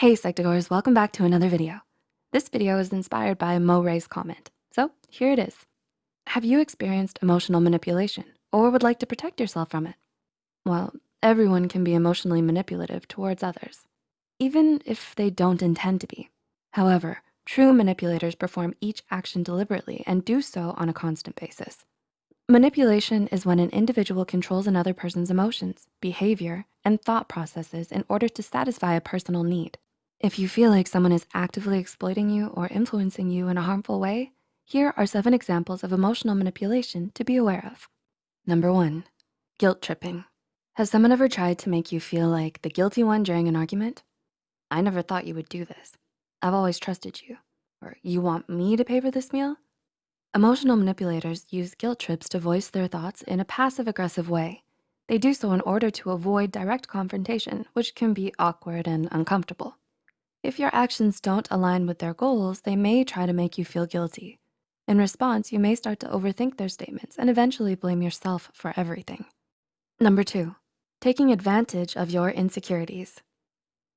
Hey Psych2Goers, welcome back to another video. This video is inspired by Mo Ray's comment. So here it is. Have you experienced emotional manipulation or would like to protect yourself from it? Well, everyone can be emotionally manipulative towards others, even if they don't intend to be. However, true manipulators perform each action deliberately and do so on a constant basis. Manipulation is when an individual controls another person's emotions, behavior, and thought processes in order to satisfy a personal need. If you feel like someone is actively exploiting you or influencing you in a harmful way, here are seven examples of emotional manipulation to be aware of. Number one, guilt tripping. Has someone ever tried to make you feel like the guilty one during an argument? I never thought you would do this. I've always trusted you. Or you want me to pay for this meal? Emotional manipulators use guilt trips to voice their thoughts in a passive aggressive way. They do so in order to avoid direct confrontation, which can be awkward and uncomfortable. If your actions don't align with their goals, they may try to make you feel guilty. In response, you may start to overthink their statements and eventually blame yourself for everything. Number two, taking advantage of your insecurities.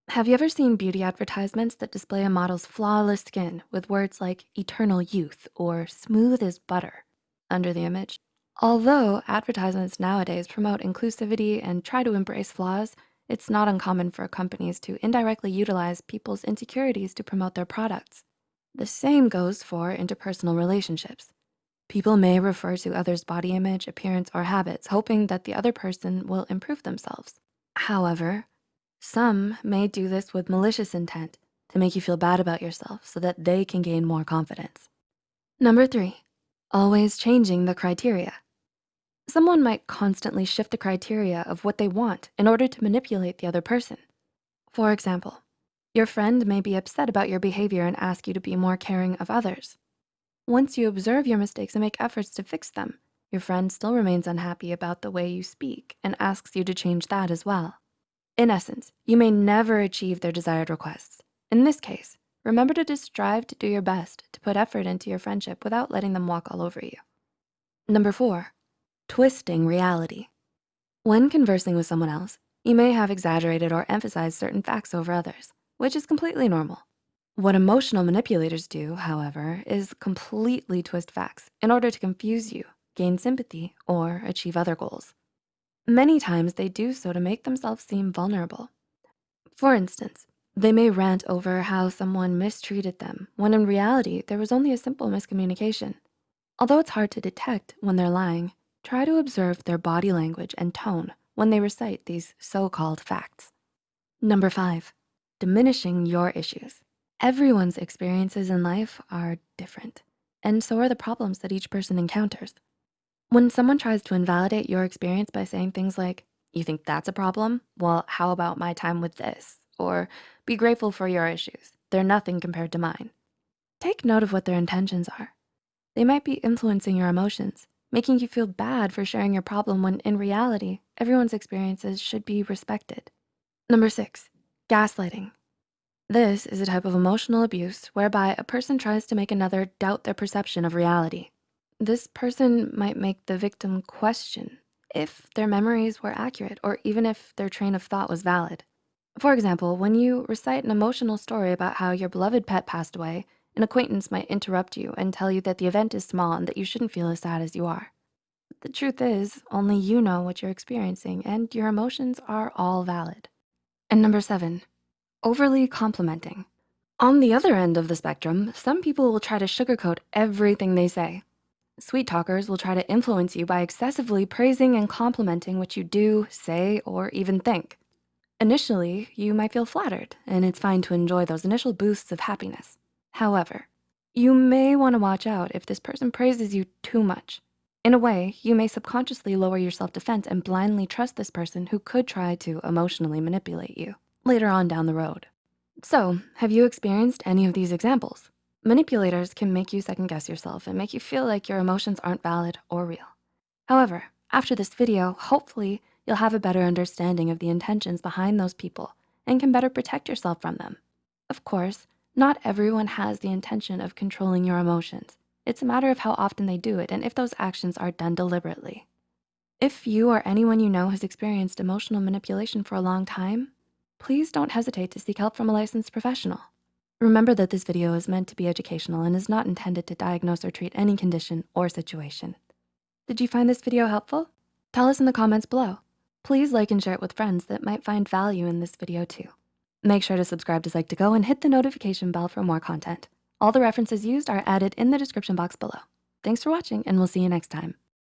Have you ever seen beauty advertisements that display a model's flawless skin with words like eternal youth or smooth as butter under the image? Although advertisements nowadays promote inclusivity and try to embrace flaws, it's not uncommon for companies to indirectly utilize people's insecurities to promote their products. The same goes for interpersonal relationships. People may refer to others' body image, appearance, or habits, hoping that the other person will improve themselves. However, some may do this with malicious intent to make you feel bad about yourself so that they can gain more confidence. Number three, always changing the criteria. Someone might constantly shift the criteria of what they want in order to manipulate the other person. For example, your friend may be upset about your behavior and ask you to be more caring of others. Once you observe your mistakes and make efforts to fix them, your friend still remains unhappy about the way you speak and asks you to change that as well. In essence, you may never achieve their desired requests. In this case, remember to just strive to do your best to put effort into your friendship without letting them walk all over you. Number four, twisting reality. When conversing with someone else, you may have exaggerated or emphasized certain facts over others, which is completely normal. What emotional manipulators do, however, is completely twist facts in order to confuse you, gain sympathy, or achieve other goals. Many times they do so to make themselves seem vulnerable. For instance, they may rant over how someone mistreated them when in reality, there was only a simple miscommunication. Although it's hard to detect when they're lying, try to observe their body language and tone when they recite these so-called facts. Number five, diminishing your issues. Everyone's experiences in life are different, and so are the problems that each person encounters. When someone tries to invalidate your experience by saying things like, you think that's a problem? Well, how about my time with this? Or be grateful for your issues. They're nothing compared to mine. Take note of what their intentions are. They might be influencing your emotions, making you feel bad for sharing your problem when in reality, everyone's experiences should be respected. Number six, gaslighting. This is a type of emotional abuse whereby a person tries to make another doubt their perception of reality. This person might make the victim question if their memories were accurate or even if their train of thought was valid. For example, when you recite an emotional story about how your beloved pet passed away, an acquaintance might interrupt you and tell you that the event is small and that you shouldn't feel as sad as you are. The truth is, only you know what you're experiencing and your emotions are all valid. And number seven, overly complimenting. On the other end of the spectrum, some people will try to sugarcoat everything they say. Sweet talkers will try to influence you by excessively praising and complimenting what you do, say, or even think. Initially, you might feel flattered, and it's fine to enjoy those initial boosts of happiness. However, you may wanna watch out if this person praises you too much. In a way, you may subconsciously lower your self-defense and blindly trust this person who could try to emotionally manipulate you later on down the road. So, have you experienced any of these examples? Manipulators can make you second guess yourself and make you feel like your emotions aren't valid or real. However, after this video, hopefully you'll have a better understanding of the intentions behind those people and can better protect yourself from them. Of course, not everyone has the intention of controlling your emotions. It's a matter of how often they do it and if those actions are done deliberately. If you or anyone you know has experienced emotional manipulation for a long time, please don't hesitate to seek help from a licensed professional. Remember that this video is meant to be educational and is not intended to diagnose or treat any condition or situation. Did you find this video helpful? Tell us in the comments below. Please like and share it with friends that might find value in this video too. Make sure to subscribe to Psych2Go and hit the notification bell for more content. All the references used are added in the description box below. Thanks for watching and we'll see you next time.